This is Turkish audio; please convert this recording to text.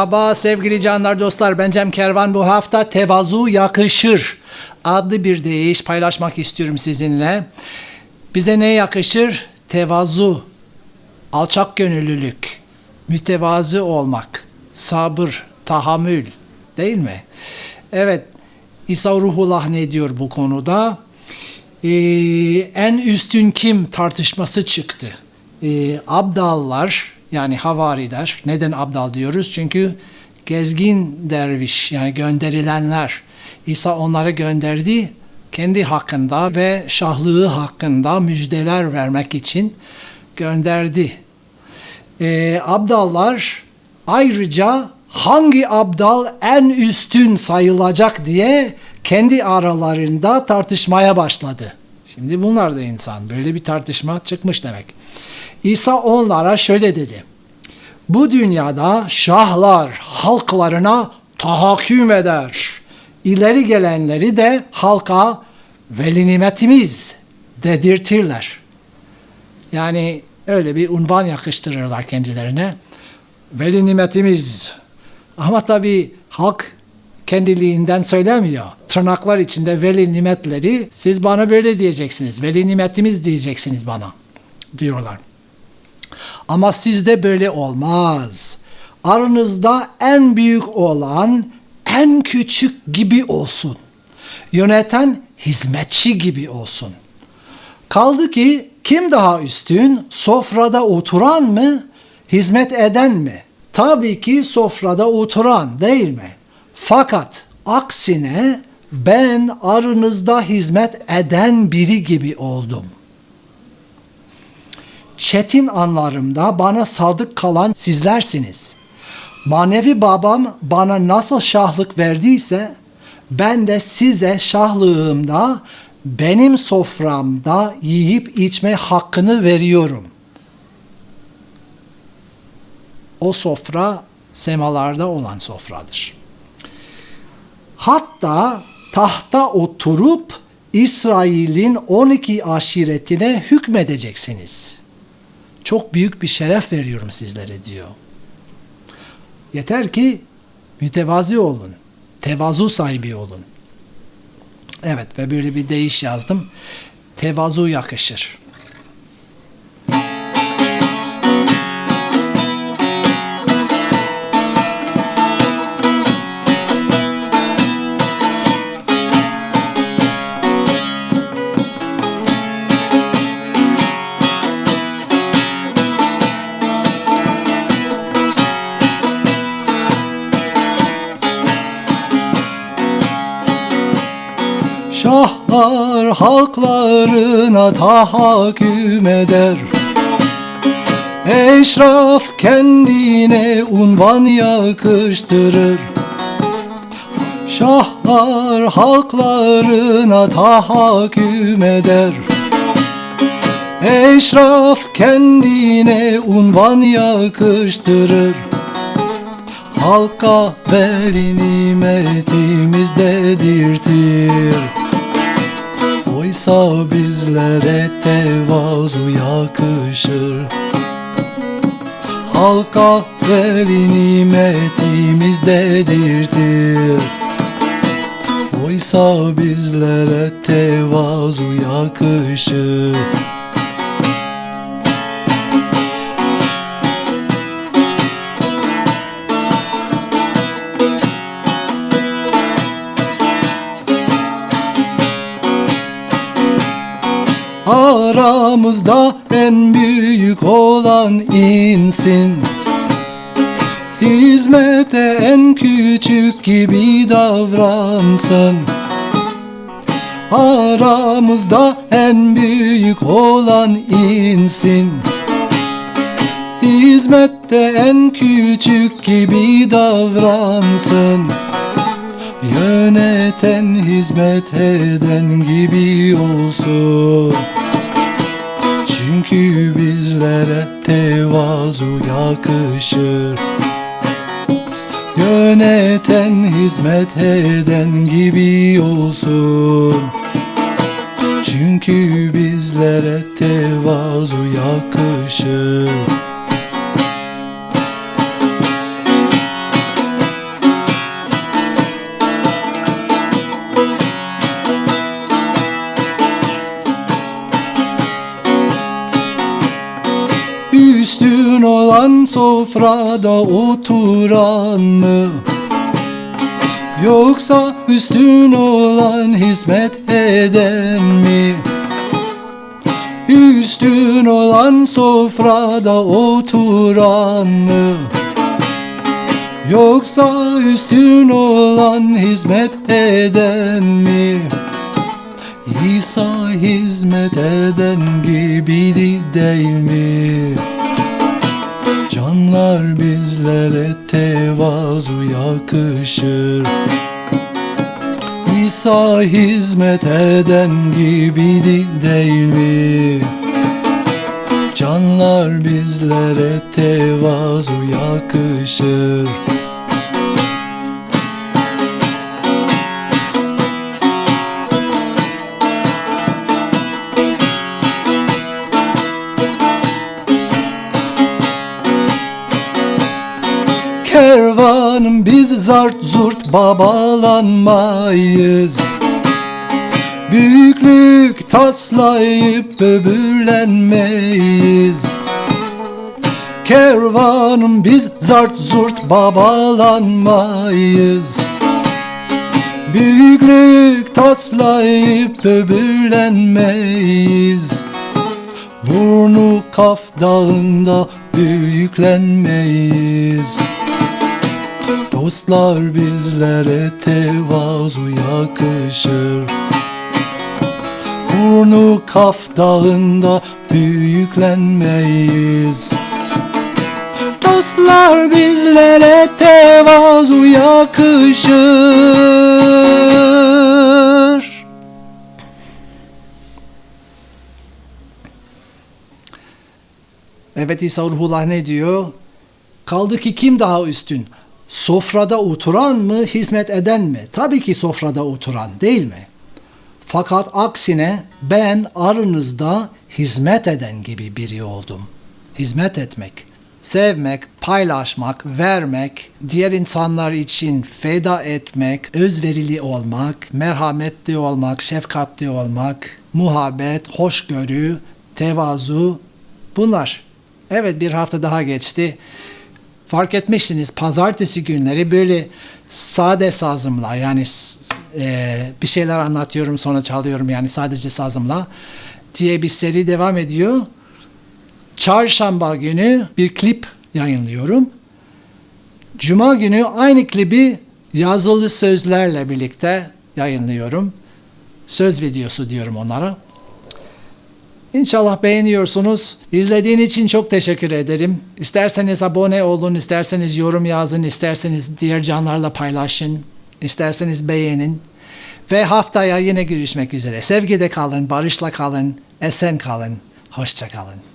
Merhaba sevgili canlar dostlar ben Cem Kervan bu hafta tevazu yakışır adlı bir deyiş paylaşmak istiyorum sizinle. Bize ne yakışır? Tevazu, alçak gönüllülük, mütevazı olmak, sabır, tahammül değil mi? Evet İsa Ruhullah ne diyor bu konuda? Ee, en üstün kim tartışması çıktı. Ee, abdallar yani havariler. Neden abdal diyoruz? Çünkü gezgin derviş yani gönderilenler. İsa onları gönderdi kendi hakkında ve şahlığı hakkında müjdeler vermek için gönderdi. Ee, abdallar ayrıca hangi abdal en üstün sayılacak diye kendi aralarında tartışmaya başladı. Şimdi bunlar da insan. Böyle bir tartışma çıkmış demek. İsa onlara şöyle dedi. Bu dünyada şahlar halklarına tahakküm eder. İleri gelenleri de halka veli nimetimiz dedirtirler. Yani öyle bir unvan yakıştırırlar kendilerine. Veli nimetimiz. Ama tabii halk kendiliğinden söylemiyor. Tırnaklar içinde veli nimetleri siz bana böyle diyeceksiniz. Veli nimetimiz diyeceksiniz bana diyorlar. Ama sizde böyle olmaz. Aranızda en büyük olan en küçük gibi olsun. Yöneten hizmetçi gibi olsun. Kaldı ki kim daha üstün? Sofrada oturan mı? Hizmet eden mi? Tabii ki sofrada oturan değil mi? Fakat aksine ben aranızda hizmet eden biri gibi oldum. Çetin anlarımda bana sadık kalan sizlersiniz. Manevi babam bana nasıl şahlık verdiyse ben de size şahlığımda benim soframda yiyip içme hakkını veriyorum. O sofra semalarda olan sofradır. Hatta tahta oturup İsrail'in 12 aşiretine hükmedeceksiniz. Çok büyük bir şeref veriyorum sizlere diyor. Yeter ki mütevazi olun. Tevazu sahibi olun. Evet ve böyle bir deyiş yazdım. Tevazu yakışır. Şahlar halklarına tahakküm eder. Eşraf kendine unvan yakıştırır. Şahlar halklarına tahakküm eder. Eşraf kendine unvan yakıştırır. Halka veli nimetimiz dedirtir Oysa bizlere tevazu yakışır. Halka veli nimetimiz dedirtir. Oysa bizlere tevazu yakışır Aramızda en büyük olan insin. Hizmete en küçük gibi davransın. Aramızda en büyük olan insin. Hizmette en küçük gibi davransın. Yöneten hizmet eden gibi olsun Bizlere tevazu yakışır. Yöneten hizmet eden gibi olsun. Çünkü bizlere tevazu yakışır sofrada oturan mı? Yoksa üstün olan hizmet eden mi? Üstün olan sofrada oturan mı? Yoksa üstün olan hizmet eden mi? İsa hizmet eden gibiydi değil mi? Canlar bizlere tevazu yakışır İsa hizmet eden gibiydi değil mi? Canlar bizlere tevazu yakışır Kervanım biz zart zurt babalanmayız. Büyüklük taslayıp böbürlenmeyiz. Kervanım biz zart zurt babalanmayız. Büyüklük taslayıp böbürlenmeyiz. Burnu kaf dağında büyüklenmeyiz Dostlar bizlere tevazu yakışır Burnu kaf dağında büyüklenmeyiz Dostlar bizlere tevazu yakışır Evet İsa Ruhullah ne diyor? Kaldı ki kim daha üstün? Sofrada oturan mı, hizmet eden mi? Tabii ki sofrada oturan değil mi? Fakat aksine ben aranızda hizmet eden gibi biri oldum. Hizmet etmek, sevmek, paylaşmak, vermek, diğer insanlar için feda etmek, özverili olmak, merhametli olmak, şefkatli olmak, muhabbet, hoşgörü, tevazu bunlar. Evet bir hafta daha geçti. Fark etmişsiniz pazartesi günleri böyle sade sazımla yani e, bir şeyler anlatıyorum sonra çalıyorum yani sadece sazımla diye bir seri devam ediyor. Çarşamba günü bir klip yayınlıyorum. Cuma günü aynı klibi yazılı sözlerle birlikte yayınlıyorum. Söz videosu diyorum onlara. İnşallah beğeniyorsunuz. İzlediğin için çok teşekkür ederim. İsterseniz abone olun, isterseniz yorum yazın, isterseniz diğer canlarla paylaşın, isterseniz beğenin. Ve haftaya yine görüşmek üzere. Sevgide kalın, barışla kalın, esen kalın, hoşça kalın.